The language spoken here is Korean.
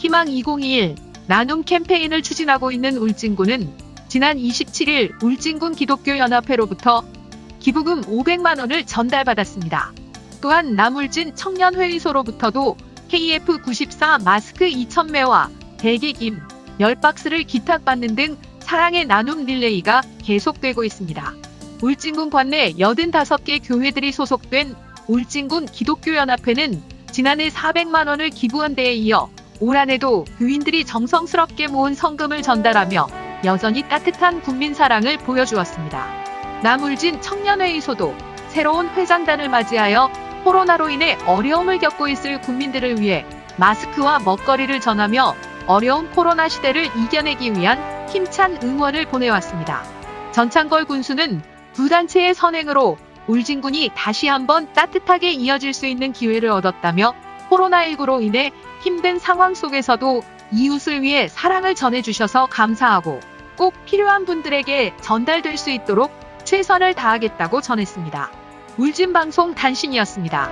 희망 2021 나눔 캠페인을 추진하고 있는 울진군은 지난 27일 울진군 기독교연합회로부터 기부금 500만 원을 전달받았습니다. 또한 남울진 청년회의소로부터도 KF94 마스크 2,000매와 대게김 10박스를 기탁받는 등 사랑의 나눔 릴레이가 계속되고 있습니다. 울진군 관내 85개 교회들이 소속된 울진군 기독교연합회는 지난해 400만 원을 기부한 데에 이어 올 한해도 교인들이 정성스럽게 모은 성금을 전달하며 여전히 따뜻한 국민 사랑을 보여주었습니다. 남울진 청년회의소도 새로운 회장단을 맞이하여 코로나로 인해 어려움을 겪고 있을 국민들을 위해 마스크와 먹거리를 전하며 어려운 코로나 시대를 이겨내기 위한 힘찬 응원을 보내왔습니다. 전창걸 군수는 두 단체의 선행으로 울진군이 다시 한번 따뜻하게 이어질 수 있는 기회를 얻었다며 코로나19로 인해 힘든 상황 속에서도 이웃을 위해 사랑을 전해주셔서 감사하고 꼭 필요한 분들에게 전달될 수 있도록 최선을 다하겠다고 전했습니다. 울진방송 단신이었습니다.